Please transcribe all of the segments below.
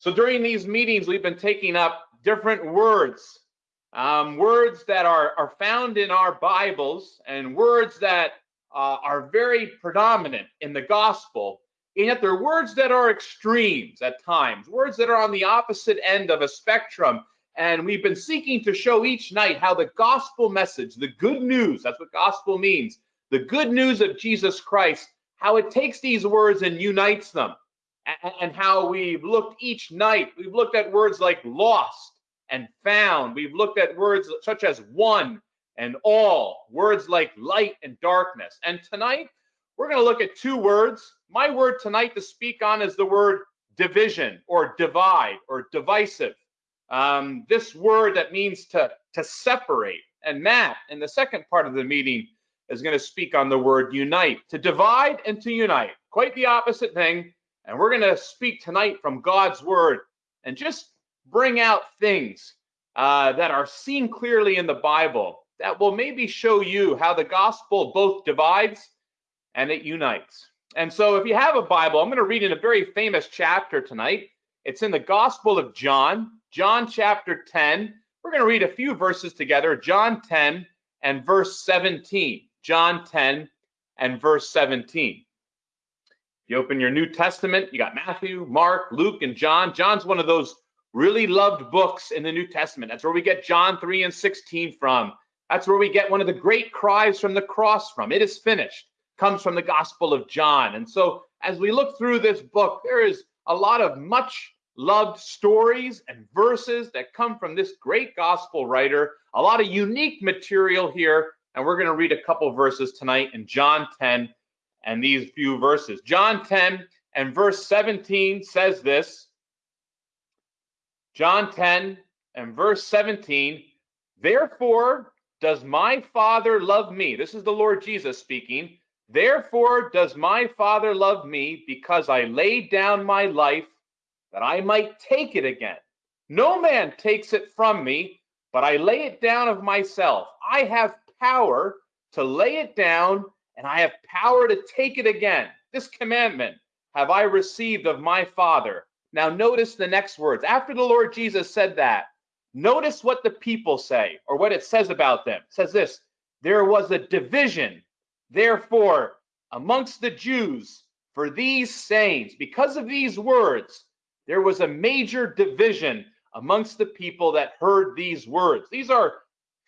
So during these meetings, we've been taking up different words, um, words that are, are found in our Bibles and words that uh, are very predominant in the gospel. And yet they're words that are extremes at times, words that are on the opposite end of a spectrum. And we've been seeking to show each night how the gospel message, the good news, that's what gospel means, the good news of Jesus Christ, how it takes these words and unites them and how we've looked each night. We've looked at words like lost and found. We've looked at words such as one and all, words like light and darkness. And tonight, we're going to look at two words. My word tonight to speak on is the word division or divide or divisive. Um, this word that means to, to separate. And Matt, in the second part of the meeting, is going to speak on the word unite, to divide and to unite. Quite the opposite thing. And we're going to speak tonight from God's word and just bring out things uh, that are seen clearly in the Bible that will maybe show you how the gospel both divides and it unites. And so, if you have a Bible, I'm going to read in a very famous chapter tonight. It's in the Gospel of John, John chapter 10. We're going to read a few verses together, John 10 and verse 17. John 10 and verse 17. You open your New Testament, you got Matthew, Mark, Luke, and John. John's one of those really loved books in the New Testament. That's where we get John 3 and 16 from. That's where we get one of the great cries from the cross from. It is finished. Comes from the Gospel of John. And so as we look through this book, there is a lot of much loved stories and verses that come from this great gospel writer, a lot of unique material here. And we're going to read a couple verses tonight in John 10 and these few verses. John 10 and verse 17 says this John 10 and verse 17, therefore does my Father love me. This is the Lord Jesus speaking. Therefore does my Father love me because I laid down my life that I might take it again. No man takes it from me, but I lay it down of myself. I have power to lay it down and I have power to take it again. This commandment have I received of my Father. Now, notice the next words. After the Lord Jesus said that, notice what the people say or what it says about them. It says this there was a division, therefore, amongst the Jews for these sayings. Because of these words, there was a major division amongst the people that heard these words. These are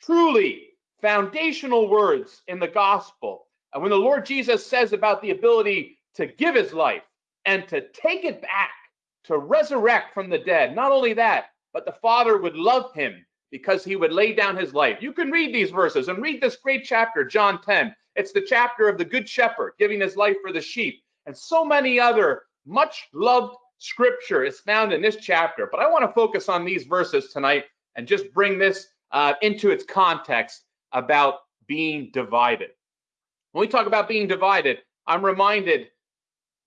truly foundational words in the gospel. And when the Lord Jesus says about the ability to give his life and to take it back, to resurrect from the dead, not only that, but the Father would love him because he would lay down his life. You can read these verses and read this great chapter, John 10. It's the chapter of the Good Shepherd giving his life for the sheep. And so many other much loved scripture is found in this chapter. But I want to focus on these verses tonight and just bring this uh, into its context about being divided. When we talk about being divided, I'm reminded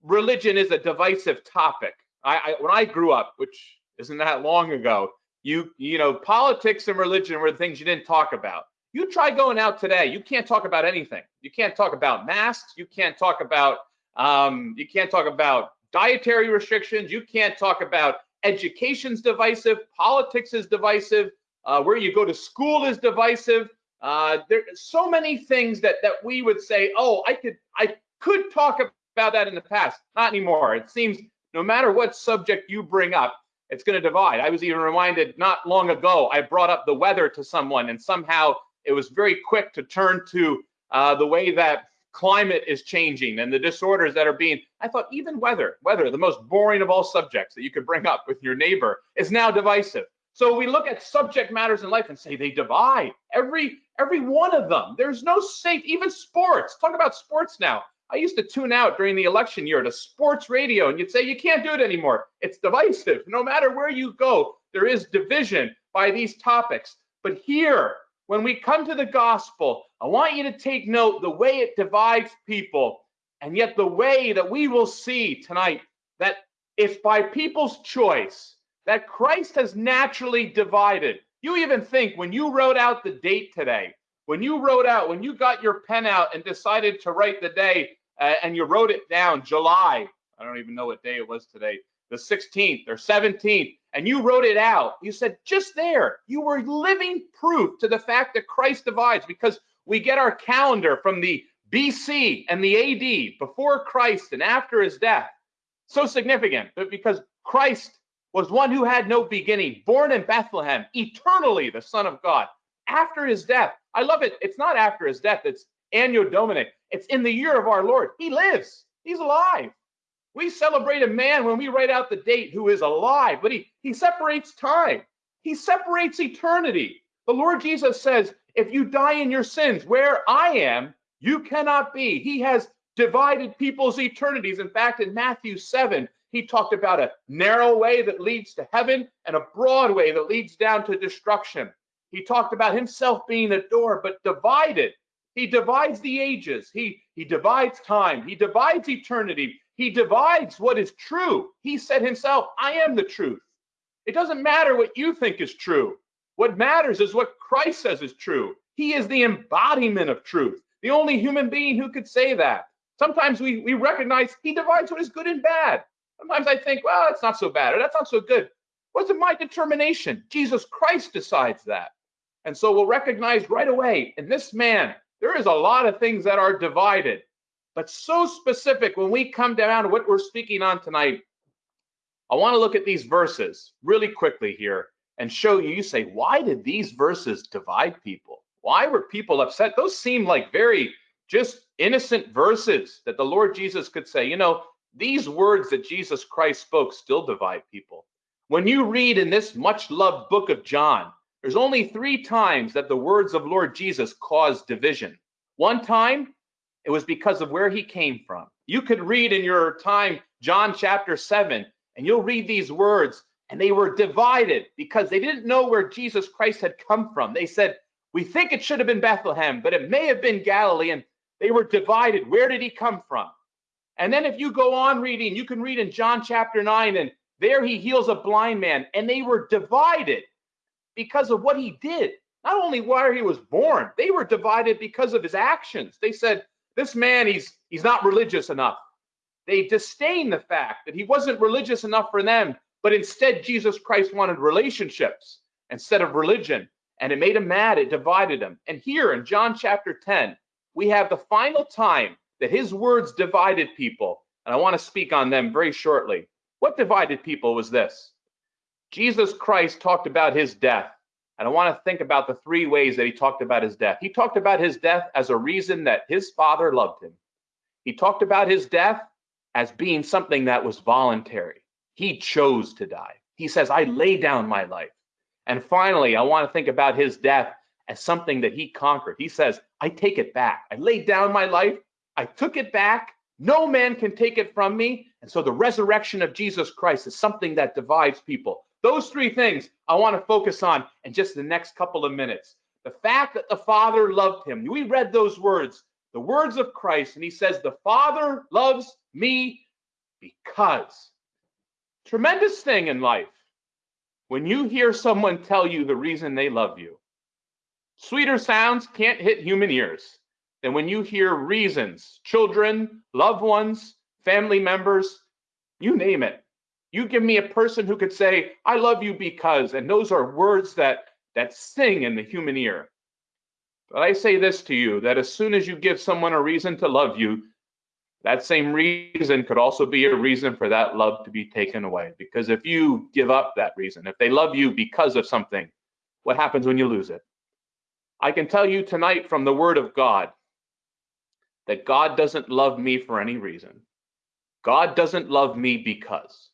religion is a divisive topic. I, I, when I grew up, which isn't that long ago, you you know politics and religion were the things you didn't talk about. You try going out today, you can't talk about anything. You can't talk about masks. You can't talk about um, you can't talk about dietary restrictions. You can't talk about education's divisive. Politics is divisive. Uh, where you go to school is divisive. Uh, there's so many things that that we would say, oh, I could I could talk about that in the past. Not anymore. It seems no matter what subject you bring up, it's going to divide. I was even reminded not long ago. I brought up the weather to someone, and somehow it was very quick to turn to uh, the way that climate is changing and the disorders that are being. I thought even weather, weather, the most boring of all subjects that you could bring up with your neighbor, is now divisive. So we look at subject matters in life and say they divide. Every every one of them. There's no safe, even sports. Talk about sports now. I used to tune out during the election year to sports radio, and you'd say you can't do it anymore. It's divisive. No matter where you go, there is division by these topics. But here, when we come to the gospel, I want you to take note the way it divides people, and yet the way that we will see tonight that if by people's choice, that Christ has naturally divided. You even think when you wrote out the date today, when you wrote out, when you got your pen out and decided to write the day uh, and you wrote it down, July, I don't even know what day it was today, the 16th or 17th, and you wrote it out, you said just there, you were living proof to the fact that Christ divides because we get our calendar from the BC and the AD, before Christ and after his death. So significant, but because Christ was one who had no beginning, born in Bethlehem, eternally the Son of God. After his death, I love it. It's not after his death, it's Anno Domini. It's in the year of our Lord. He lives, he's alive. We celebrate a man when we write out the date who is alive, but he, he separates time, he separates eternity. The Lord Jesus says, if you die in your sins, where I am, you cannot be. He has divided people's eternities. In fact, in Matthew 7, he talked about a narrow way that leads to heaven and a broad way that leads down to destruction. He talked about himself being a door, but divided. He divides the ages. He, he divides time. He divides eternity. He divides what is true. He said himself, I am the truth. It doesn't matter what you think is true. What matters is what Christ says is true. He is the embodiment of truth, the only human being who could say that. Sometimes we, we recognize he divides what is good and bad. Sometimes I think, well, that's not so bad or that's not so good. What's it my determination? Jesus Christ decides that. And so we'll recognize right away in this man, there is a lot of things that are divided, but so specific when we come down to what we're speaking on tonight. I want to look at these verses really quickly here and show you. You say, why did these verses divide people? Why were people upset? Those seem like very just innocent verses that the Lord Jesus could say, you know, these words that Jesus Christ spoke still divide people. When you read in this much loved book of John, there's only three times that the words of Lord Jesus caused division. One time, it was because of where he came from. You could read in your time John chapter 7, and you'll read these words, and they were divided because they didn't know where Jesus Christ had come from. They said, We think it should have been Bethlehem, but it may have been Galilee. And they were divided. Where did he come from? And then if you go on reading, you can read in John chapter 9, and there he heals a blind man, and they were divided because of what he did. Not only where he was born, they were divided because of his actions. They said, This man, he's he's not religious enough. They disdain the fact that he wasn't religious enough for them, but instead Jesus Christ wanted relationships instead of religion. And it made him mad, it divided him. And here in John chapter 10, we have the final time that his words divided people. And I want to speak on them very shortly. What divided people was this Jesus Christ talked about his death. And I want to think about the three ways that he talked about his death. He talked about his death as a reason that his father loved him. He talked about his death as being something that was voluntary. He chose to die. He says, I lay down my life. And finally, I want to think about his death as something that he conquered. He says, I take it back. I laid down my life I took it back. No man can take it from me. And so the resurrection of Jesus Christ is something that divides people. Those three things I want to focus on in just the next couple of minutes. The fact that the Father loved him. We read those words, the words of Christ, and he says, The Father loves me because. Tremendous thing in life when you hear someone tell you the reason they love you. Sweeter sounds can't hit human ears and when you hear reasons, children, loved ones, family members, you name it, you give me a person who could say, I love you because, and those are words that that sing in the human ear. But I say this to you that as soon as you give someone a reason to love you, that same reason could also be a reason for that love to be taken away. Because if you give up that reason, if they love you because of something, what happens when you lose it? I can tell you tonight from the Word of God that God doesn't love me for any reason. God doesn't love me because.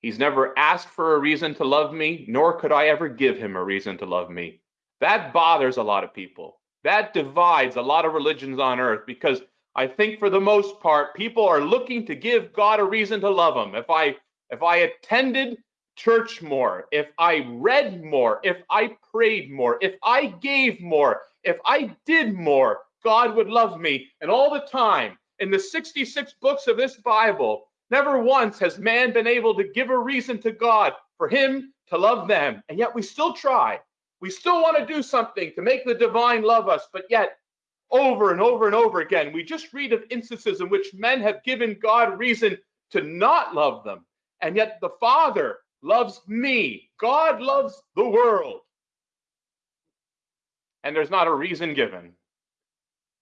He's never asked for a reason to love me, nor could I ever give him a reason to love me. That bothers a lot of people. That divides a lot of religions on earth because I think for the most part, people are looking to give God a reason to love him. If I if I attended church more, if I read more, if I prayed more, if I gave more, if I did more, God would love me. And all the time, in the 66 books of this Bible, never once has man been able to give a reason to God for him to love them. And yet we still try. We still want to do something to make the divine love us, but yet over and over and over again, we just read of instances in which men have given God reason to not love them. And yet the Father loves me. God loves the world. And there's not a reason given.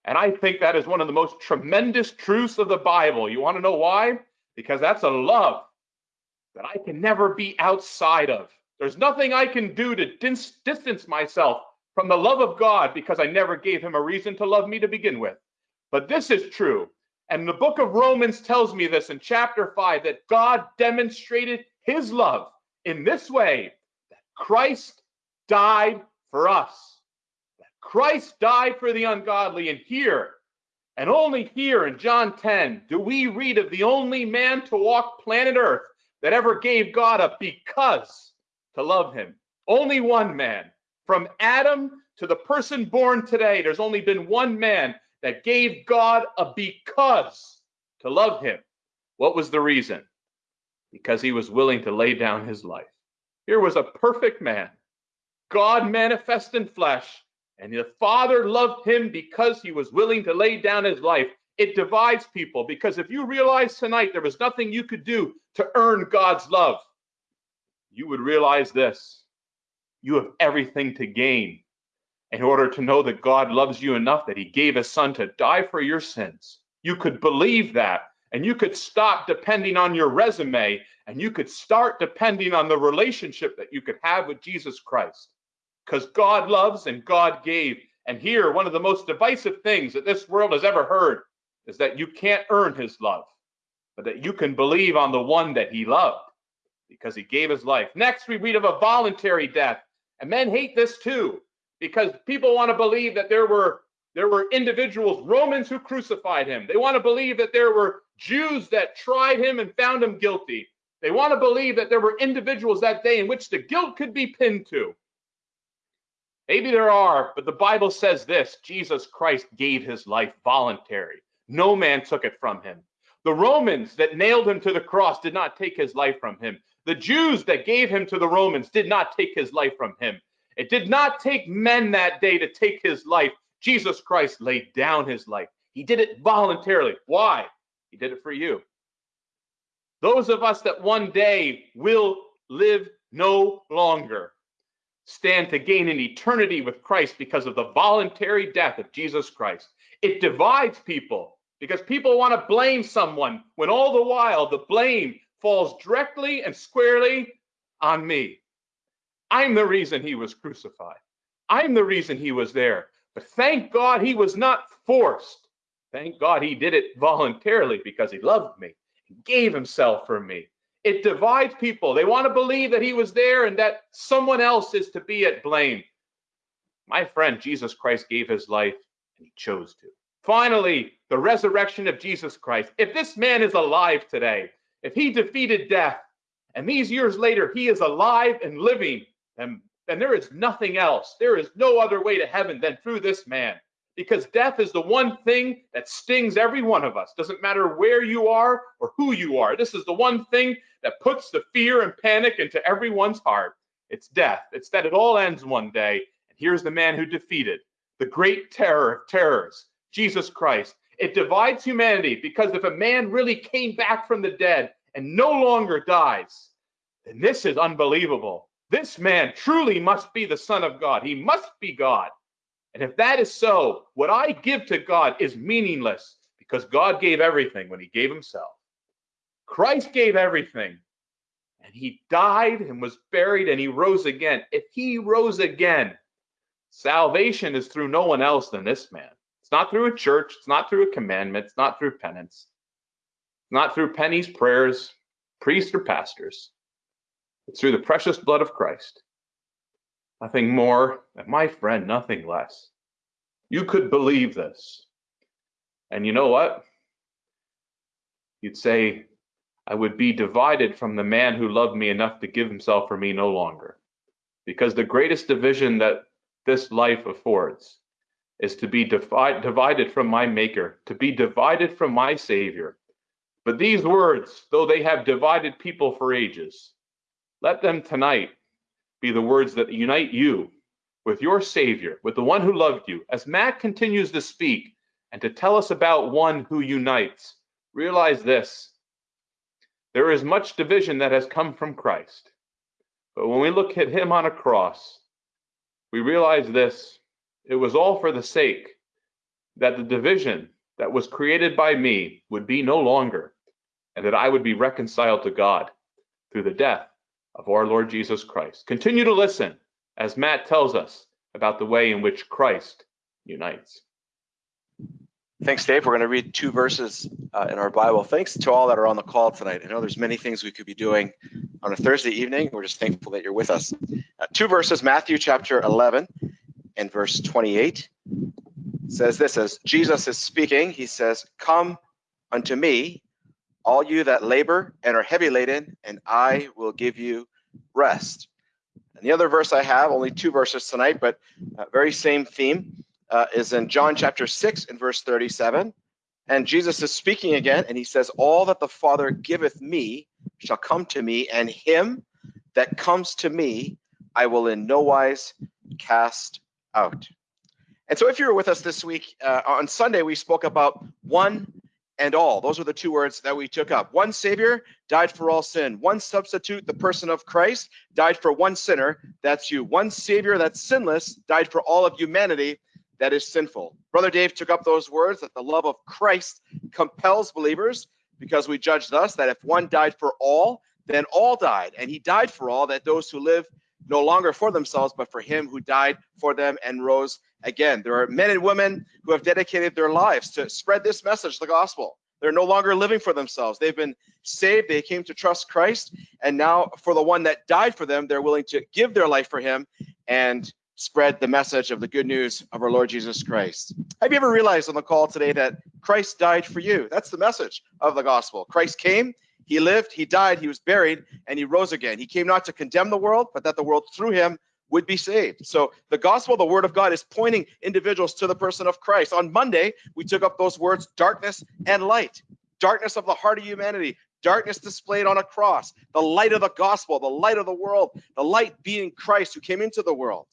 And I think that is one of the most tremendous truths of the Bible. You want to know why? Because that's a love that I can never be outside of. There's nothing I can do to dis- distance myself from the love of God because I never gave him a reason to love me to begin with. But this is true. And the book of Romans tells me this in chapter 5 that God demonstrated his love in this way that Christ died for us. Christ died for the ungodly. And here, and only here in John 10, do we read of the only man to walk planet Earth that ever gave God a because to love him. Only one man. From Adam to the person born today, there's only been one man that gave God a because to love him. What was the reason? Because he was willing to lay down his life. Here was a perfect man, God manifest in flesh, and the Father loved him because he was willing to lay down his life. It divides people because if you realize tonight there was nothing you could do to earn God's love, you would realize this. You have everything to gain in order to know that God loves you enough that he gave his son to die for your sins. You could believe that and you could stop depending on your resume and you could start depending on the relationship that you could have with Jesus Christ because God loves and God gave. And here, one of the most divisive things that this world has ever heard is that you can't earn his love, but that you can believe on the one that he loved because he gave his life. Next, we read of a voluntary death. And men hate this too because people want to believe that there were there were individuals, Romans who crucified him. They want to believe that there were Jews that tried him and found him guilty. They want to believe that there were individuals that day in which the guilt could be pinned to. Maybe there are, but the Bible says this Jesus Christ gave his life voluntary. No man took it from him. The Romans that nailed him to the cross did not take his life from him. The Jews that gave him to the Romans did not take his life from him. It did not take men that day to take his life. Jesus Christ laid down his life. He did it voluntarily. Why? He did it for you. Those of us that one day will live no longer stand to gain an eternity with Christ because of the voluntary death of Jesus Christ. It divides people because people want to blame someone when all the while the blame falls directly and squarely on me. I'm the reason he was crucified. I'm the reason he was there. But thank God he was not forced. Thank God he did it voluntarily because he loved me. He gave himself for me. It divides people. They want to believe that he was there and that someone else is to be at blame. My friend, Jesus Christ gave his life and he chose to. Finally, the resurrection of Jesus Christ. If this man is alive today, if he defeated death, and these years later he is alive and living, then, then there is nothing else. There is no other way to heaven than through this man because death is the one thing that stings every one of us. Doesn't matter where you are or who you are. This is the one thing that puts the fear and panic into everyone's heart. It's death. It's that it all ends one day. And here's the man who defeated the great terror of terrors, Jesus Christ. It divides humanity because if a man really came back from the dead and no longer dies, then this is unbelievable. This man truly must be the Son of God. He must be God. And if that is so, what I give to God is meaningless because God gave everything when he gave himself. Christ gave everything. And he died and was buried and he rose again. If he rose again, salvation is through no one else than this man. It's not through a church, it's not through a commandment, it's not through penance, it's not through pennies, prayers, priests, or pastors. It's through the precious blood of Christ nothing more, and my friend, nothing less. You could believe this. And you know what? You'd say, I would be divided from the man who loved me enough to give himself for me no longer. Because the greatest division that this life affords is to be divide, divided from my Maker, to be divided from my Savior. But these words, though they have divided people for ages, let them tonight be the words that unite you with your Savior, with the one who loved you. As Matt continues to speak and to tell us about one who unites, realize this There is much division that has come from Christ. But when we look at him on a cross, we realize this it was all for the sake that the division that was created by me would be no longer, and that I would be reconciled to God through the death of our Lord Jesus Christ. Continue to listen as Matt tells us about the way in which Christ unites. Thanks, Dave. We're going to read two verses uh, in our Bible. Thanks to all that are on the call tonight. I know there's many things we could be doing on a Thursday evening. We're just thankful that you're with us. Uh, two verses, Matthew chapter 11 and verse 28 says this as Jesus is speaking, he says, Come unto me, all you that labor and are heavy laden, and I will give you rest. And the other verse I have, only two verses tonight, but uh, very same theme, uh, is in John chapter 6 and verse 37. And Jesus is speaking again, and he says, All that the Father giveth me shall come to me, and him that comes to me I will in no wise cast out. And so if you were with us this week, uh, on Sunday, we spoke about one and all. Those are the two words that we took up. One Savior died for all sin. One substitute, the person of Christ, died for one sinner. That's you. One Savior that's sinless died for all of humanity that is sinful. Brother Dave took up those words that the love of Christ compels believers because we judge thus that if one died for all, then all died. And he died for all, that those who live no longer for themselves, but for him who died for them and rose again. There are men and women who have dedicated their lives to spread this message, the gospel. They're no longer living for themselves. They've been saved. They came to trust Christ. And now, for the one that died for them, they're willing to give their life for him and spread the message of the good news of our Lord Jesus Christ. Have you ever realized on the call today that Christ died for you? That's the message of the gospel. Christ came, he lived, he died, he was buried, and he rose again. He came not to condemn the world, but that the world through him would be saved. So the gospel, the word of God, is pointing individuals to the person of Christ. On Monday, we took up those words darkness and light. Darkness of the heart of humanity, darkness displayed on a cross, the light of the gospel, the light of the world, the light being Christ who came into the world.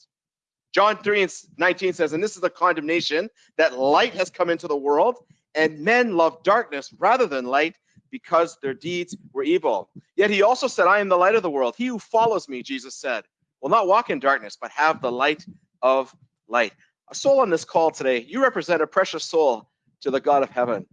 John 3 and 19 says, and this is the condemnation that light has come into the world, and men love darkness rather than light because their deeds were evil. Yet he also said, I am the light of the world. He who follows me, Jesus said, will not walk in darkness, but have the light of light. A soul on this call today, you represent a precious soul to the God of heaven.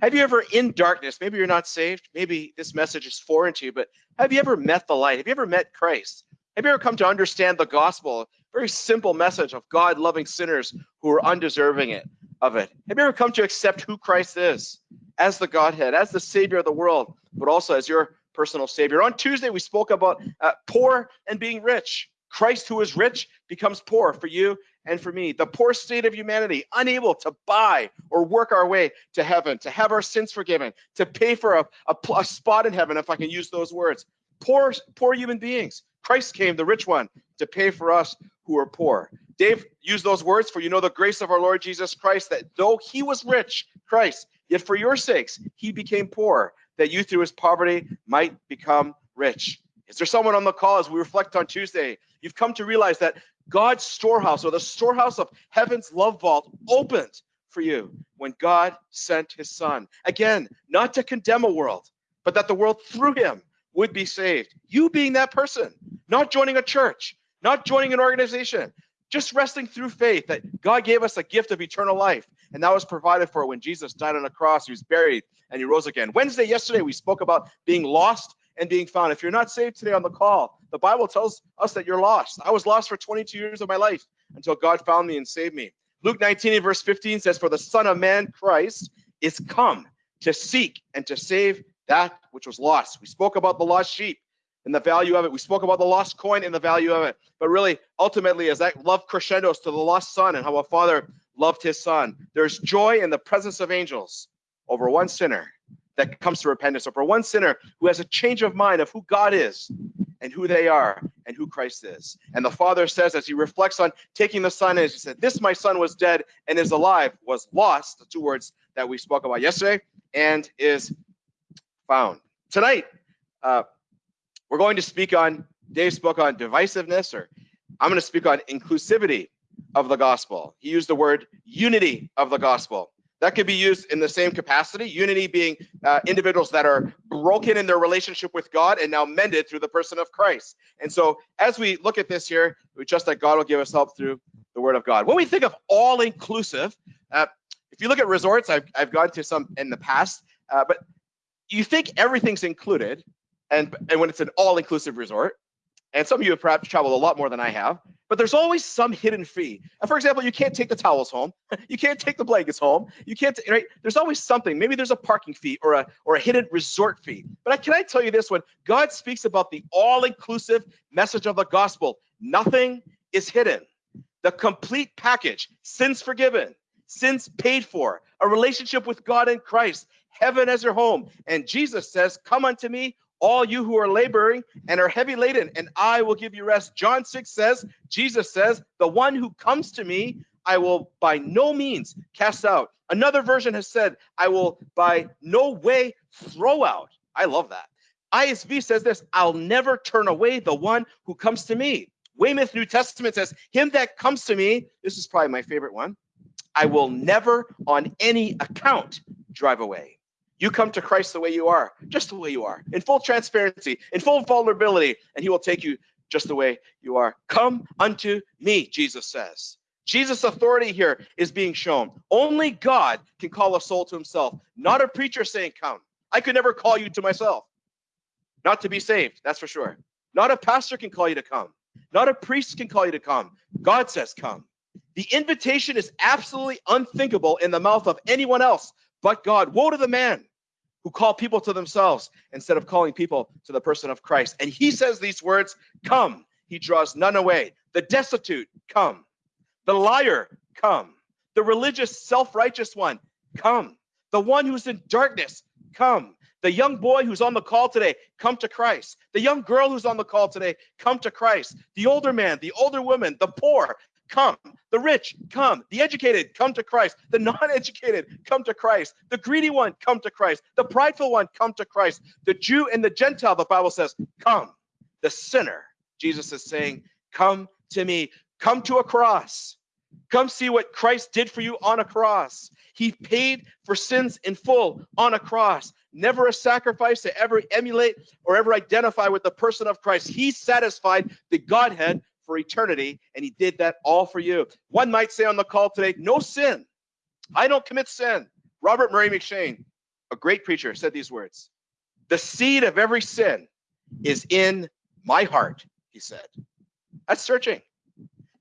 Have you ever in darkness, maybe you're not saved, maybe this message is foreign to you, but have you ever met the light? Have you ever met Christ? Have you ever come to understand the gospel? Very simple message of God loving sinners who are undeserving it of it. Have you ever come to accept who Christ is? As the Godhead, as the Savior of the world, but also as your personal Savior. On Tuesday, we spoke about uh, poor and being rich. Christ, who is rich, becomes poor for you and for me. The poor state of humanity, unable to buy or work our way to heaven, to have our sins forgiven, to pay for a, a, a spot in heaven, if I can use those words. Poor, poor human beings. Christ came, the rich one, to pay for us who are poor. Dave used those words for you know the grace of our Lord Jesus Christ, that though he was rich, Christ, Yet for your sakes, he became poor, that you through his poverty might become rich. Is there someone on the call as we reflect on Tuesday? You've come to realize that God's storehouse or the storehouse of heaven's love vault opened for you when God sent his son. Again, not to condemn a world, but that the world through him would be saved. You being that person, not joining a church, not joining an organization, just resting through faith that God gave us a gift of eternal life. And that was provided for when Jesus died on a cross, he was buried, and he rose again. Wednesday, yesterday, we spoke about being lost and being found. If you're not saved today on the call, the Bible tells us that you're lost. I was lost for 22 years of my life until God found me and saved me. Luke 19 and verse 15 says, For the Son of Man, Christ, is come to seek and to save that which was lost. We spoke about the lost sheep and the value of it. We spoke about the lost coin and the value of it. But really, ultimately, as that love crescendos to the lost son and how a father loved his son, there's joy in the presence of angels over one sinner that comes to repentance, over one sinner who has a change of mind of who God is and who they are and who Christ is. And the father says, as he reflects on taking the son, as he said, This my son was dead and is alive, was lost, the two words that we spoke about yesterday, and is found. Tonight, uh, we're going to speak on, Dave spoke on divisiveness, or I'm going to speak on inclusivity of the gospel. He used the word unity of the gospel. That could be used in the same capacity. Unity being uh, individuals that are broken in their relationship with God and now mended through the person of Christ. And so, as we look at this here, we trust that God will give us help through the Word of God. When we think of all inclusive, uh, if you look at resorts, I've, I've gone to some in the past, uh, but you think everything's included, and, and when it's an all inclusive resort, and some of you have perhaps traveled a lot more than I have, but there's always some hidden fee. And for example, you can't take the towels home, you can't take the blankets home, you can't, right? There's always something. Maybe there's a parking fee or a or a hidden resort fee. But I, can I tell you this one? God speaks about the all-inclusive message of the gospel. Nothing is hidden. The complete package, sins forgiven, sins paid for, a relationship with God in Christ, heaven as your home. And Jesus says, Come unto me, all you who are laboring and are heavy laden, and I will give you rest. John 6 says, Jesus says, The one who comes to me, I will by no means cast out. Another version has said, I will by no way throw out. I love that. ISV says this I'll never turn away the one who comes to me. Weymouth New Testament says, Him that comes to me, this is probably my favorite one, I will never on any account drive away. You come to Christ the way you are, just the way you are, in full transparency, in full vulnerability, and he will take you just the way you are. Come unto me, Jesus says. Jesus' authority here is being shown. Only God can call a soul to himself, not a preacher saying, Come. I could never call you to myself, not to be saved, that's for sure. Not a pastor can call you to come, not a priest can call you to come. God says, Come. The invitation is absolutely unthinkable in the mouth of anyone else but God. Woe to the man who call people to themselves instead of calling people to the person of Christ. And he says these words Come. He draws none away. The destitute, come. The liar, come. The religious, self righteous one, come. The one who's in darkness, come. The young boy who's on the call today, come to Christ. The young girl who's on the call today, come to Christ. The older man, the older woman, the poor, come. The rich, come. The educated, come to Christ. The non educated, come to Christ. The greedy one, come to Christ. The prideful one, come to Christ. The Jew and the Gentile, the Bible says, come. The sinner, Jesus is saying, come to me. Come to a cross. Come see what Christ did for you on a cross. He paid for sins in full on a cross. Never a sacrifice to ever emulate or ever identify with the person of Christ. He satisfied the Godhead for eternity, and he did that all for you. One might say on the call today, no sin. I don't commit sin. Robert Murray M'Cheyne, a great preacher, said these words The seed of every sin is in my heart, he said. That's searching.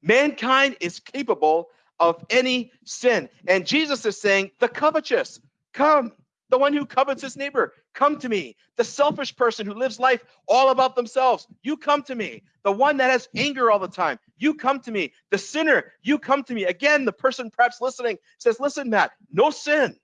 Mankind is capable of any sin. And Jesus is saying, the covetous, come. The one who covets his neighbor, come to me. The selfish person who lives life all about themselves, you come to me. The one that has anger all the time, you come to me. The sinner, you come to me. Again, the person perhaps listening says, Listen, Matt, no sin.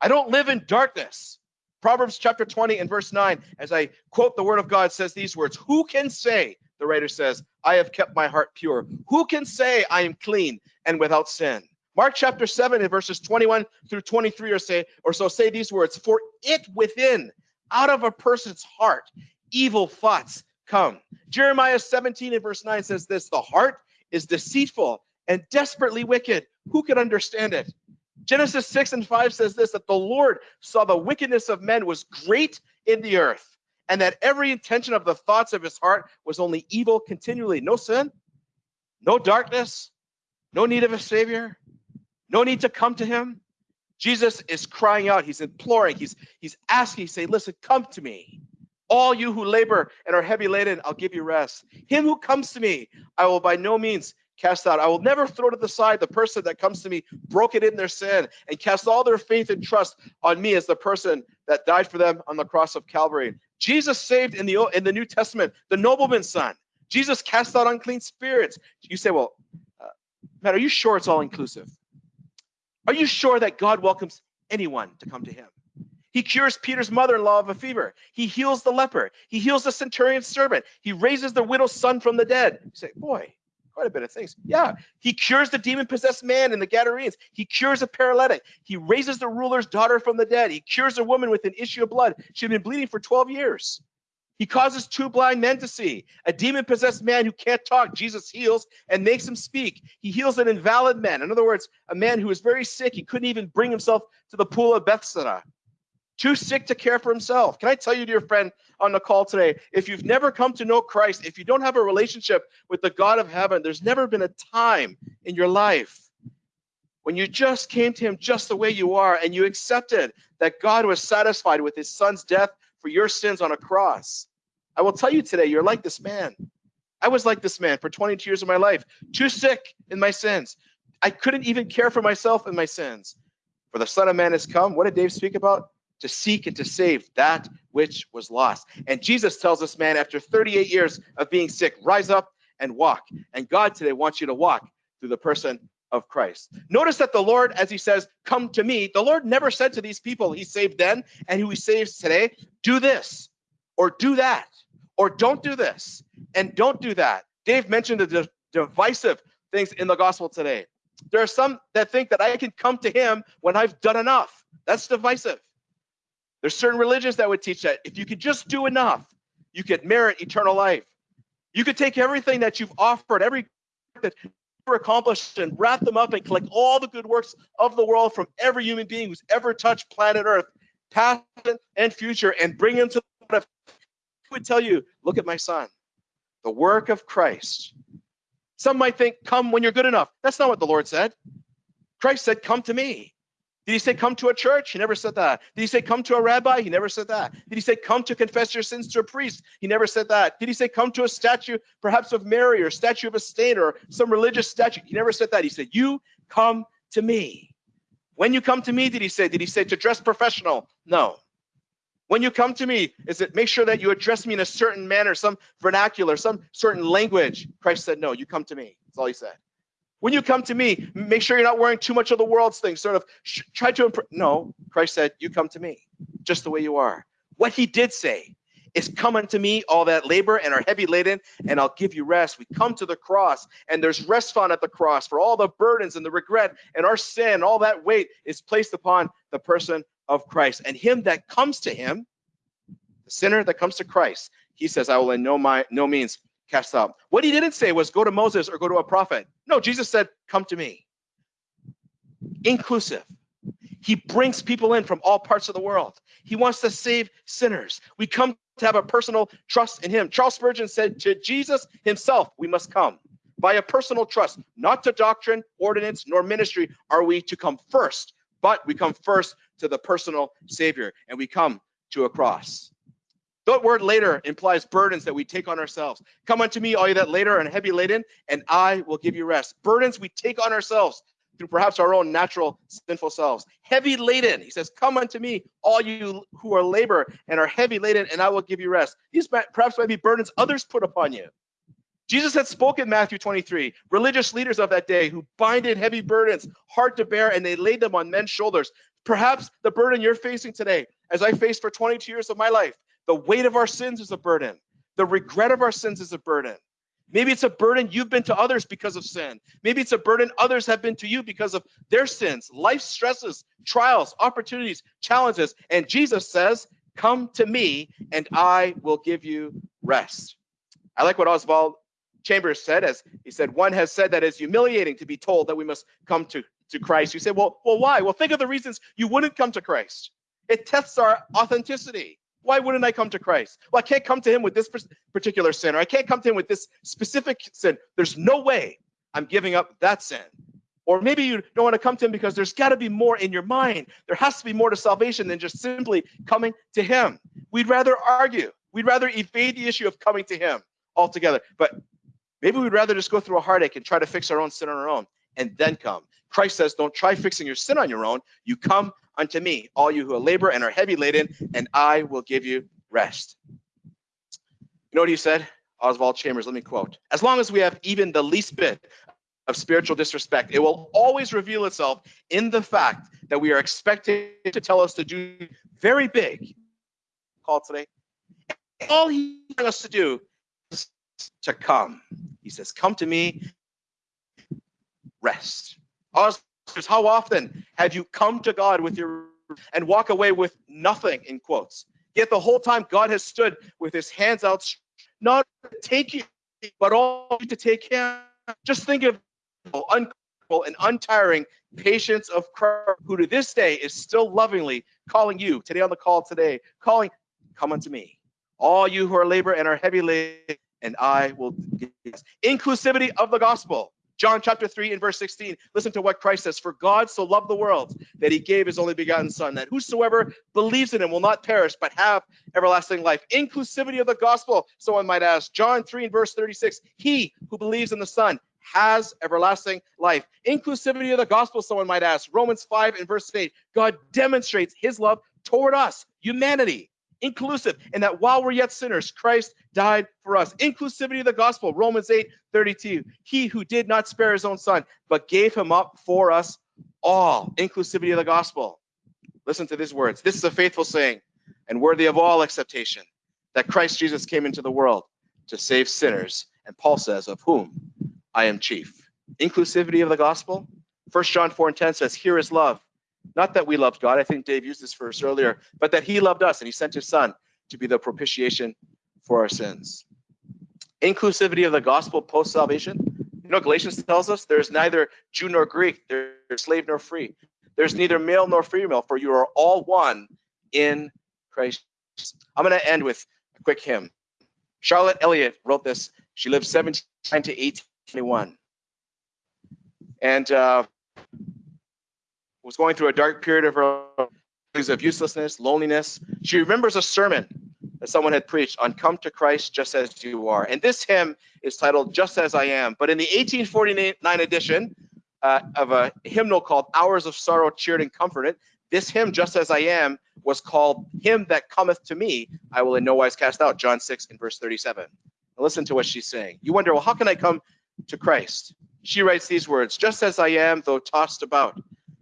I don't live in darkness. Proverbs chapter 20 and verse 9, as I quote the word of God, says these words Who can say, the writer says, I have kept my heart pure? Who can say I am clean and without sin? Mark chapter 7 and verses 21 through 23 or say or so say these words, for it within, out of a person's heart, evil thoughts come. Jeremiah 17 and verse 9 says this, the heart is deceitful and desperately wicked. Who can understand it? Genesis 6 and 5 says this that the Lord saw the wickedness of men was great in the earth, and that every intention of the thoughts of his heart was only evil continually. No sin, no darkness, no need of a savior, no need to come to him. Jesus is crying out. He's imploring. He's he's asking, He's saying, listen, come to me. All you who labor and are heavy laden, I'll give you rest. Him who comes to me, I will by no means cast out. I will never throw to the side the person that comes to me broken in their sin and cast all their faith and trust on me as the person that died for them on the cross of Calvary. Jesus saved in the in the New Testament the nobleman's son. Jesus cast out unclean spirits. You say, well, uh, Matt, are you sure it's all inclusive? Are you sure that God welcomes anyone to come to him? He cures Peter's mother in law of a fever. He heals the leper. He heals the centurion's servant. He raises the widow's son from the dead. You say, boy, quite a bit of things. Yeah. He cures the demon possessed man in the Gadarenes. He cures a paralytic. He raises the ruler's daughter from the dead. He cures a woman with an issue of blood. She'd been bleeding for 12 years. He causes two blind men to see. A demon possessed man who can't talk, Jesus heals and makes him speak. He heals an invalid man. In other words, a man who was very sick. He couldn't even bring himself to the pool of Bethesda. Too sick to care for himself. Can I tell you, dear friend, on the call today, if you've never come to know Christ, if you don't have a relationship with the God of heaven, there's never been a time in your life when you just came to him just the way you are and you accepted that God was satisfied with his son's death for your sins on a cross. I will tell you today, you're like this man. I was like this man for 22 years of my life, too sick in my sins. I couldn't even care for myself in my sins. For the Son of Man has come. What did Dave speak about? To seek and to save that which was lost. And Jesus tells this man, after 38 years of being sick, rise up and walk. And God today wants you to walk through the person of Christ. Notice that the Lord, as he says, come to me, the Lord never said to these people he saved then and who he saves today, do this or do that or don't do this and don't do that. Dave mentioned the divisive things in the gospel today. There are some that think that I can come to him when I've done enough. That's divisive. There's certain religions that would teach that if you could just do enough, you could merit eternal life. You could take everything that you've offered, every that you've accomplished, and wrap them up and collect all the good works of the world from every human being who's ever touched planet Earth, past and future, and bring them to would tell you, look at my son, the work of Christ. Some might think, come when you're good enough. That's not what the Lord said. Christ said, come to me. Did he say, come to a church? He never said that. Did he say, come to a rabbi? He never said that. Did he say, come to confess your sins to a priest? He never said that. Did he say, come to a statue, perhaps of Mary or statue of a saint or some religious statue? He never said that. He said, you come to me. When you come to me, did he say? Did he say to dress professional? No. When you come to me, is it make sure that you address me in a certain manner, some vernacular, some certain language? Christ said, no, you come to me. That's all he said. When you come to me, make sure you're not wearing too much of the world's things, sort of try to. No, Christ said, you come to me just the way you are. What he did say is come unto me, all that labor and are heavy laden, and I'll give you rest. We come to the cross, and there's rest found at the cross for all the burdens and the regret and our sin, all that weight is placed upon the person of Christ. And him that comes to him, the sinner that comes to Christ, he says, I will in no, my, no means cast out. What he didn't say was go to Moses or go to a prophet. No, Jesus said, come to me. Inclusive. He brings people in from all parts of the world. He wants to save sinners. We come to have a personal trust in him. Charles Spurgeon said to Jesus himself, we must come. By a personal trust, not to doctrine, ordinance, nor ministry are we to come first, but we come first to the personal Savior and we come to a cross. That word later implies burdens that we take on ourselves. Come unto me, all you that later and heavy laden, and I will give you rest. Burdens we take on ourselves through perhaps our own natural sinful selves. Heavy laden, he says, Come unto me, all you who are labor and are heavy laden, and I will give you rest. These perhaps might be burdens others put upon you. Jesus had spoken Matthew 23. Religious leaders of that day who binded heavy burdens, hard to bear, and they laid them on men's shoulders. Perhaps the burden you're facing today, as I faced for 22 years of my life, the weight of our sins is a burden. The regret of our sins is a burden. Maybe it's a burden you've been to others because of sin. Maybe it's a burden others have been to you because of their sins, life stresses, trials, opportunities, challenges. And Jesus says, Come to me and I will give you rest. I like what Oswald Chambers said, as he said, one has said that it's humiliating to be told that we must come to to Christ. You say, well, well, why? Well, think of the reasons you wouldn't come to Christ. It tests our authenticity. Why wouldn't I come to Christ? Well, I can't come to him with this particular sin, or I can't come to him with this specific sin. There's no way I'm giving up that sin. Or maybe you don't want to come to him because there's got to be more in your mind. There has to be more to salvation than just simply coming to him. We'd rather argue. We'd rather evade the issue of coming to him altogether. But maybe we'd rather just go through a heartache and try to fix our own sin on our own and then come. Christ says, Don't try fixing your sin on your own. You come unto me, all you who are labor and are heavy laden, and I will give you rest. You know what he said? Oswald Chambers, let me quote. As long as we have even the least bit of spiritual disrespect, it will always reveal itself in the fact that we are expected to tell us to do very big. Call today. All he wants us to do is to come. He says, Come to me rest. How often have you come to God with your and walk away with nothing in quotes? Yet the whole time God has stood with his hands out, not to take you, but all to take him. Just think of unquenchable and untiring patience of Christ, who to this day is still lovingly calling you today on the call today, calling, come unto me. All you who are labor and are heavy laden, and I will give inclusivity of the gospel. John chapter 3 and verse 16. Listen to what Christ says. For God so loved the world that he gave his only begotten Son, that whosoever believes in him will not perish, but have everlasting life. Inclusivity of the gospel, someone might ask. John 3 and verse 36. He who believes in the Son has everlasting life. Inclusivity of the gospel, someone might ask. Romans 5 and verse 8. God demonstrates his love toward us, humanity inclusive, and that while we're yet sinners, Christ died for us. Inclusivity of the gospel, Romans 8 32. He who did not spare his own son, but gave him up for us all. Inclusivity of the gospel. Listen to these words. This is a faithful saying and worthy of all acceptation that Christ Jesus came into the world to save sinners. And Paul says, Of whom I am chief. Inclusivity of the gospel. 1 John 4 and 10 says, Here is love not that we loved God, I think Dave used this verse earlier, but that he loved us and he sent his son to be the propitiation for our sins. Inclusivity of the gospel post salvation. You know, Galatians tells us there's neither Jew nor Greek, there's slave nor free. There's neither male nor female, for you are all one in Christ. I'm going to end with a quick hymn. Charlotte Elliott wrote this. She lived 17 to 1821. And uh, was going through a dark period of her of uselessness, loneliness. She remembers a sermon that someone had preached on come to Christ just as you are. And this hymn is titled Just As I Am. But in the 1849 edition uh, of a hymnal called Hours of Sorrow, Cheered and Comforted, this hymn, Just As I Am, was called Him That Cometh to Me, I Will in No Wise Cast Out, John 6 and verse 37. Now listen to what she's saying. You wonder, well, how can I come to Christ? She writes these words Just as I am, though tossed about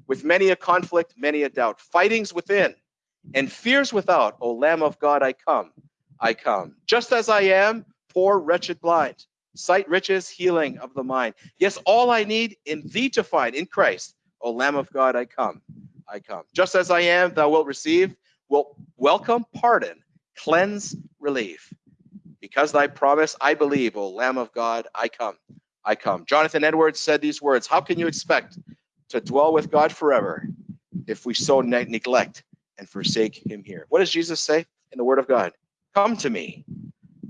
with many a conflict, many a doubt, fightings within and fears without. O Lamb of God, I come, I come. Just as I am, poor, wretched, blind, sight, riches, healing of the mind. Yes, all I need in thee to find in Christ. O Lamb of God, I come, I come. Just as I am, thou wilt receive, wilt welcome, pardon, cleanse, relief. Because thy promise I believe, O Lamb of God, I come, I come. Jonathan Edwards said these words How can you expect to dwell with God forever if we so ne- neglect and forsake him here. What does Jesus say in the word of God? Come to me,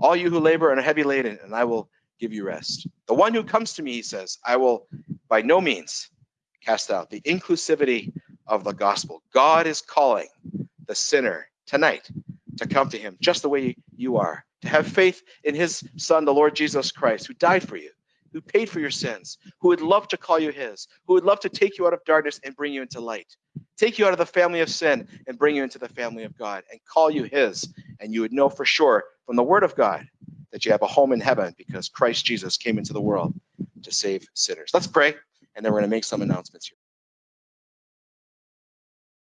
all you who labor and are heavy laden, and I will give you rest. The one who comes to me, he says, I will by no means cast out. The inclusivity of the gospel. God is calling the sinner tonight to come to him just the way you are, to have faith in his son, the Lord Jesus Christ, who died for you, who paid for your sins, who would love to call you his, who would love to take you out of darkness and bring you into light, take you out of the family of sin and bring you into the family of God and call you his. And you would know for sure from the word of God that you have a home in heaven because Christ Jesus came into the world to save sinners. Let's pray, and then we're going to make some announcements here.